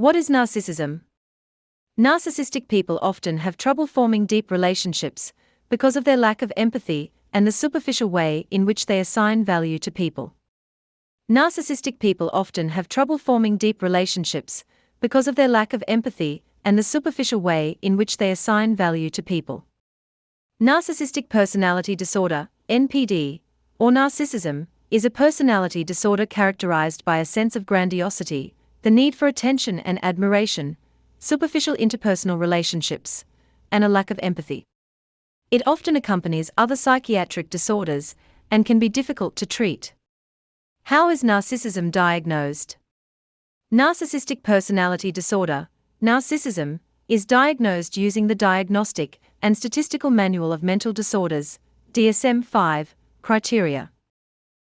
What is narcissism? Narcissistic people often have trouble forming deep relationships because of their lack of empathy and the superficial way in which they assign value to people. Narcissistic people often have trouble forming deep relationships because of their lack of empathy and the superficial way in which they assign value to people. Narcissistic personality disorder, NPD, or narcissism, is a personality disorder characterized by a sense of grandiosity, the need for attention and admiration, superficial interpersonal relationships, and a lack of empathy. It often accompanies other psychiatric disorders and can be difficult to treat. How is narcissism diagnosed? Narcissistic personality disorder, narcissism, is diagnosed using the Diagnostic and Statistical Manual of Mental Disorders, DSM 5, criteria.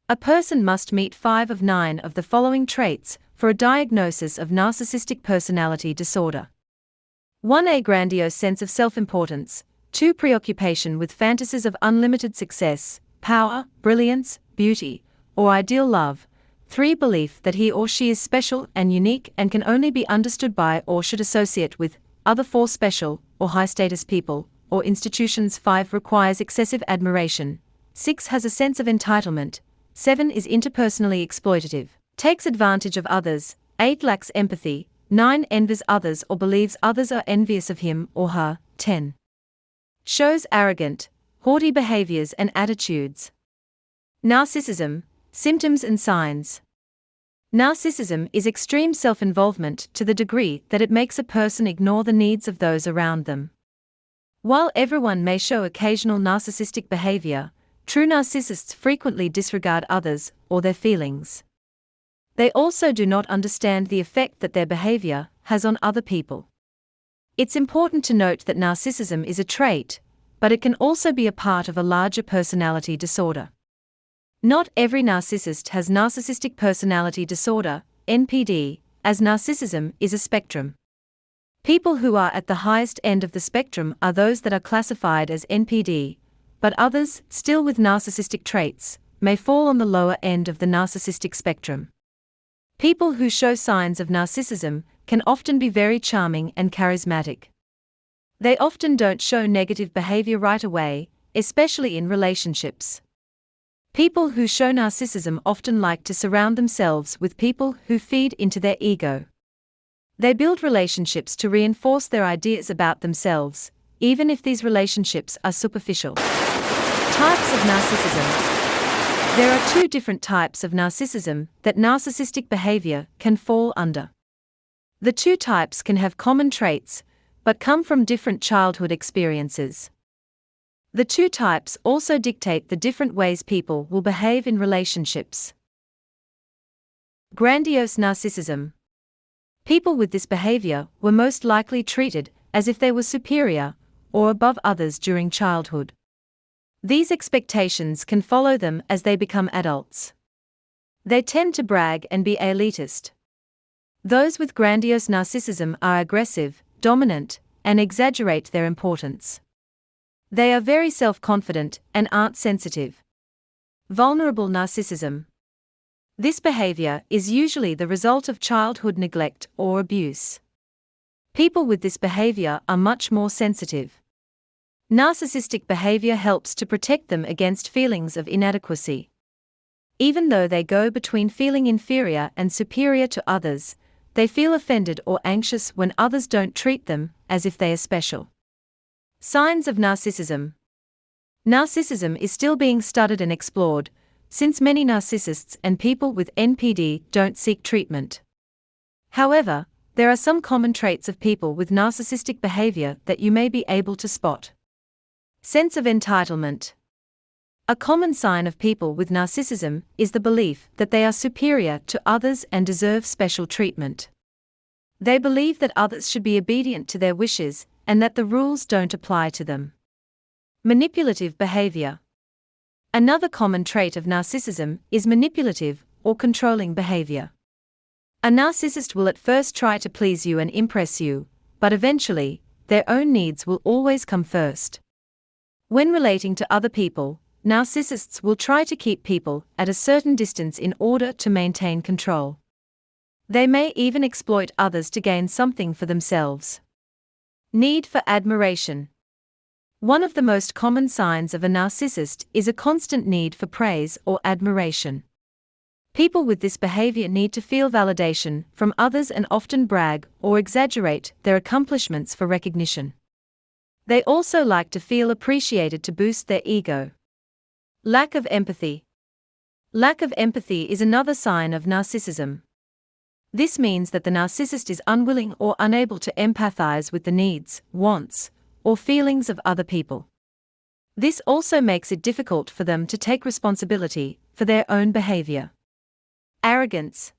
A person must meet five of nine of the following traits for a diagnosis of narcissistic personality disorder 1. A grandiose sense of self importance, 2. Preoccupation with fantasies of unlimited success, power, brilliance, beauty, or ideal love. 3. Belief that he or she is special and unique and can only be understood by or should associate with other four special or high status people or institutions. 5. Requires excessive admiration. 6. Has a sense of entitlement, 7 is interpersonally exploitative, takes advantage of others, 8 lacks empathy, 9 envies others or believes others are envious of him or her, 10 shows arrogant, haughty behaviors and attitudes. Narcissism, symptoms and signs. Narcissism is extreme self involvement to the degree that it makes a person ignore the needs of those around them. While everyone may show occasional narcissistic behavior, True narcissists frequently disregard others or their feelings. They also do not understand the effect that their behavior has on other people. It's important to note that narcissism is a trait, but it can also be a part of a larger personality disorder. Not every narcissist has narcissistic personality disorder, NPD, as narcissism is a spectrum. People who are at the highest end of the spectrum are those that are classified as NPD, but others, still with narcissistic traits, may fall on the lower end of the narcissistic spectrum. People who show signs of narcissism can often be very charming and charismatic. They often don't show negative behavior right away, especially in relationships. People who show narcissism often like to surround themselves with people who feed into their ego. They build relationships to reinforce their ideas about themselves, even if these relationships are superficial. Types of narcissism. There are two different types of narcissism that narcissistic behavior can fall under. The two types can have common traits, but come from different childhood experiences. The two types also dictate the different ways people will behave in relationships. Grandiose narcissism. People with this behavior were most likely treated as if they were superior or above others during childhood. These expectations can follow them as they become adults. They tend to brag and be elitist. Those with grandiose narcissism are aggressive, dominant, and exaggerate their importance. They are very self confident and aren't sensitive. Vulnerable narcissism. This behavior is usually the result of childhood neglect or abuse. People with this behavior are much more sensitive. Narcissistic behavior helps to protect them against feelings of inadequacy. Even though they go between feeling inferior and superior to others, they feel offended or anxious when others don't treat them as if they are special. Signs of narcissism Narcissism is still being studied and explored, since many narcissists and people with NPD don't seek treatment. However, there are some common traits of people with narcissistic behavior that you may be able to spot. Sense of entitlement. A common sign of people with narcissism is the belief that they are superior to others and deserve special treatment. They believe that others should be obedient to their wishes and that the rules don't apply to them. Manipulative behavior. Another common trait of narcissism is manipulative or controlling behavior. A narcissist will at first try to please you and impress you, but eventually, their own needs will always come first. When relating to other people, narcissists will try to keep people at a certain distance in order to maintain control. They may even exploit others to gain something for themselves. Need for admiration. One of the most common signs of a narcissist is a constant need for praise or admiration. People with this behavior need to feel validation from others and often brag or exaggerate their accomplishments for recognition. They also like to feel appreciated to boost their ego. Lack of empathy. Lack of empathy is another sign of narcissism. This means that the narcissist is unwilling or unable to empathize with the needs, wants, or feelings of other people. This also makes it difficult for them to take responsibility for their own behavior. Arrogance.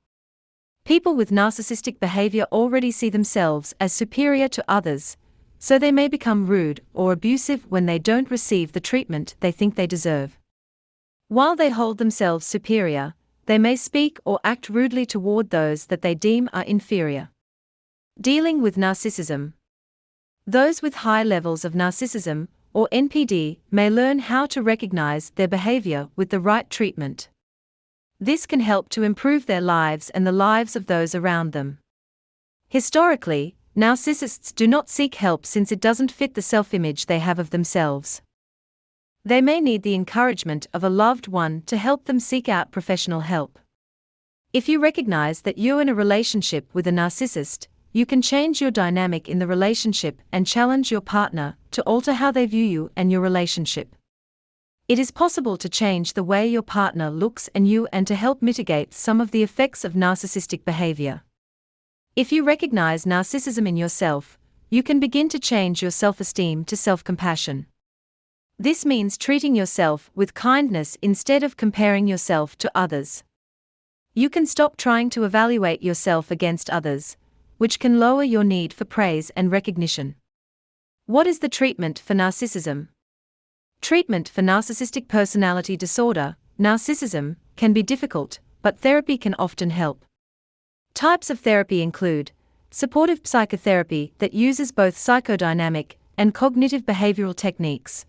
People with narcissistic behavior already see themselves as superior to others, so they may become rude or abusive when they don't receive the treatment they think they deserve. While they hold themselves superior, they may speak or act rudely toward those that they deem are inferior. Dealing with narcissism. Those with high levels of narcissism, or NPD, may learn how to recognize their behavior with the right treatment. This can help to improve their lives and the lives of those around them. Historically, narcissists do not seek help since it doesn't fit the self image they have of themselves. They may need the encouragement of a loved one to help them seek out professional help. If you recognize that you're in a relationship with a narcissist, you can change your dynamic in the relationship and challenge your partner to alter how they view you and your relationship. It is possible to change the way your partner looks and you and to help mitigate some of the effects of narcissistic behavior. If you recognize narcissism in yourself, you can begin to change your self esteem to self compassion. This means treating yourself with kindness instead of comparing yourself to others. You can stop trying to evaluate yourself against others, which can lower your need for praise and recognition. What is the treatment for narcissism? Treatment for narcissistic personality disorder, narcissism, can be difficult, but therapy can often help. Types of therapy include supportive psychotherapy that uses both psychodynamic and cognitive behavioral techniques,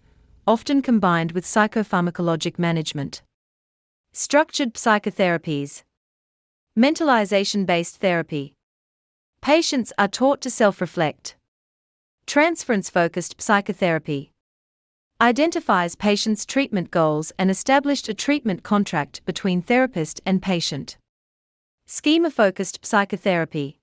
often combined with psychopharmacologic management. Structured psychotherapies, mentalization based therapy. Patients are taught to self reflect. Transference focused psychotherapy identifies patient's treatment goals and established a treatment contract between therapist and patient. Schema focused psychotherapy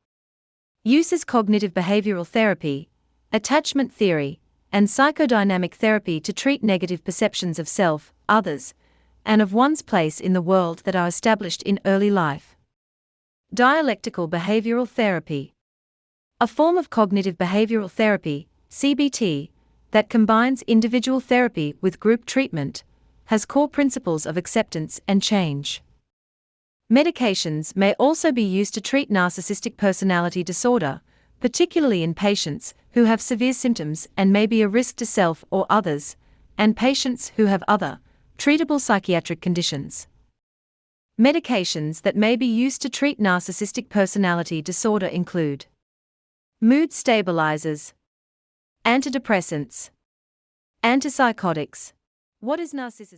uses cognitive behavioral therapy, attachment theory, and psychodynamic therapy to treat negative perceptions of self, others, and of one's place in the world that are established in early life. Dialectical behavioral therapy, a form of cognitive behavioral therapy, CBT, that combines individual therapy with group treatment, has core principles of acceptance and change. Medications may also be used to treat narcissistic personality disorder, particularly in patients who have severe symptoms and may be a risk to self or others, and patients who have other, treatable psychiatric conditions. Medications that may be used to treat narcissistic personality disorder include mood stabilizers, Antidepressants. Antipsychotics. What is narcissism?